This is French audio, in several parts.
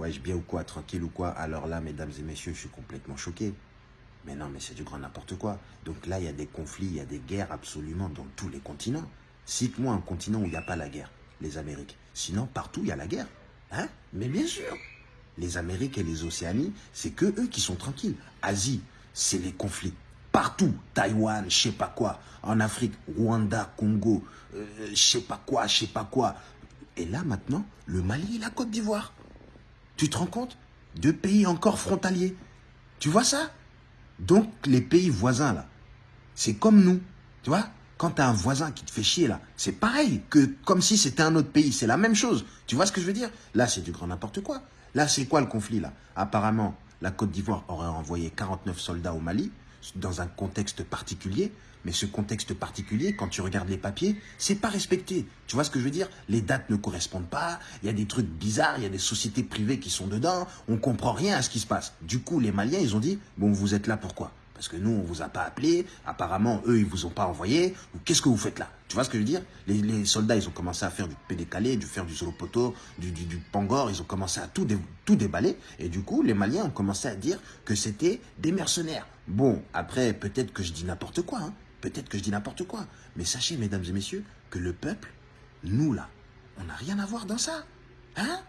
Ouais, je bien ou quoi, tranquille ou quoi Alors là, mesdames et messieurs, je suis complètement choqué. Mais non, mais c'est du grand n'importe quoi. Donc là, il y a des conflits, il y a des guerres absolument dans tous les continents. Cite-moi un continent où il n'y a pas la guerre, les Amériques. Sinon, partout, il y a la guerre. Hein Mais bien sûr. Les Amériques et les Océanies, c'est que eux qui sont tranquilles. Asie, c'est les conflits. Partout, Taïwan, je sais pas quoi. En Afrique, Rwanda, Congo, euh, je sais pas quoi, je sais pas quoi. Et là, maintenant, le Mali et la Côte d'Ivoire. Tu te rends compte Deux pays encore frontaliers? Tu vois ça? Donc, les pays voisins, là, c'est comme nous. Tu vois? Quand tu un voisin qui te fait chier, là, c'est pareil que comme si c'était un autre pays. C'est la même chose. Tu vois ce que je veux dire? Là, c'est du grand n'importe quoi. Là, c'est quoi le conflit, là? Apparemment, la Côte d'Ivoire aurait envoyé 49 soldats au Mali dans un contexte particulier, mais ce contexte particulier, quand tu regardes les papiers, c'est pas respecté. Tu vois ce que je veux dire? Les dates ne correspondent pas, il y a des trucs bizarres, il y a des sociétés privées qui sont dedans, on comprend rien à ce qui se passe. Du coup, les Maliens, ils ont dit, bon, vous êtes là pourquoi? Parce que nous, on vous a pas appelé, apparemment, eux, ils vous ont pas envoyé. Qu'est-ce que vous faites là? Tu vois ce que je veux dire? Les, soldats, ils ont commencé à faire du pédécalé, du faire du solo poteau, du, du, pangor, ils ont commencé à tout, tout déballer. Et du coup, les Maliens ont commencé à dire que c'était des mercenaires. Bon, après, peut-être que je dis n'importe quoi, hein. peut-être que je dis n'importe quoi. Mais sachez, mesdames et messieurs, que le peuple, nous là, on n'a rien à voir dans ça. Hein?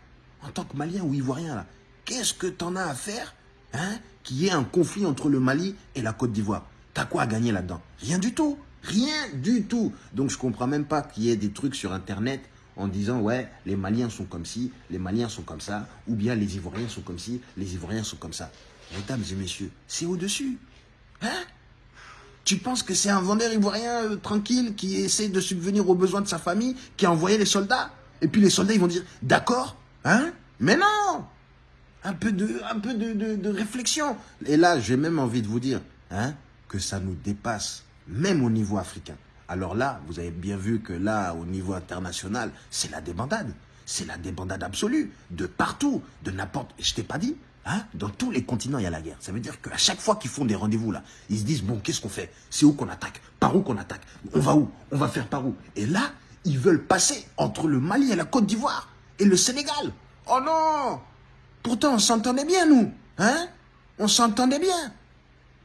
En tant que Malien ou Ivoirien là, qu'est-ce que t'en as à faire? Hein, qu'il y ait un conflit entre le Mali et la Côte d'Ivoire. T'as quoi à gagner là-dedans? Rien du tout. Rien du tout. Donc je comprends même pas qu'il y ait des trucs sur Internet en disant ouais, les Maliens sont comme ci, les Maliens sont comme ça, ou bien les Ivoiriens sont comme ci, les Ivoiriens sont comme ça. Mesdames et messieurs, c'est au-dessus. Hein? Tu penses que c'est un vendeur ivoirien euh, tranquille qui essaie de subvenir aux besoins de sa famille, qui a envoyé les soldats? Et puis les soldats, ils vont dire d'accord, hein? Mais non un peu de, réflexion. Et là, j'ai même envie de vous dire hein, que ça nous dépasse, même au niveau africain. Alors là, vous avez bien vu que là, au niveau international, c'est la débandade. C'est la débandade absolue, de partout, de n'importe... Je t'ai pas dit Hein Dans tous les continents, il y a la guerre. Ça veut dire qu'à chaque fois qu'ils font des rendez-vous, là, ils se disent, bon, qu'est-ce qu'on fait? C'est où qu'on attaque? Par où qu'on attaque? On va où? On va faire par où? Et là, ils veulent passer entre le Mali et la Côte d'Ivoire et le Sénégal. Oh non Pourtant, on s'entendait bien, nous. Hein? On s'entendait bien.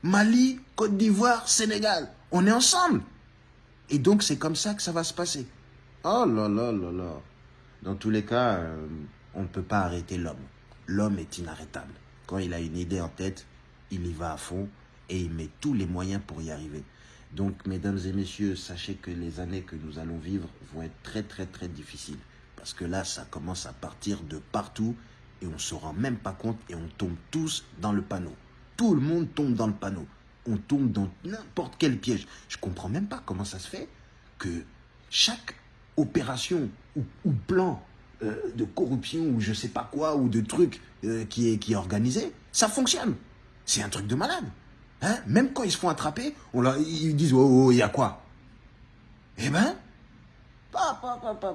Mali, Côte d'Ivoire, Sénégal. On est ensemble. Et donc, c'est comme ça que ça va se passer. Oh là là là là. Dans tous les cas, euh, on ne peut pas arrêter l'homme. L'homme est inarrêtable. Quand il a une idée en tête, il y va à fond et il met tous les moyens pour y arriver. Donc, mesdames et messieurs, sachez que les années que nous allons vivre vont être très, très, très difficiles. Parce que là, ça commence à partir de partout et on ne se rend même pas compte et on tombe tous dans le panneau. Tout le monde tombe dans le panneau. On tombe dans n'importe quel piège. Je ne comprends même pas comment ça se fait que chaque opération ou, plan euh, de corruption ou je sais pas quoi ou de truc euh, qui, est, qui est organisé, ça fonctionne. C'est un truc de malade. Hein? Même quand ils se font attraper, ils disent oh, oh, il y a quoi? Eh ben, pa, pa, pa,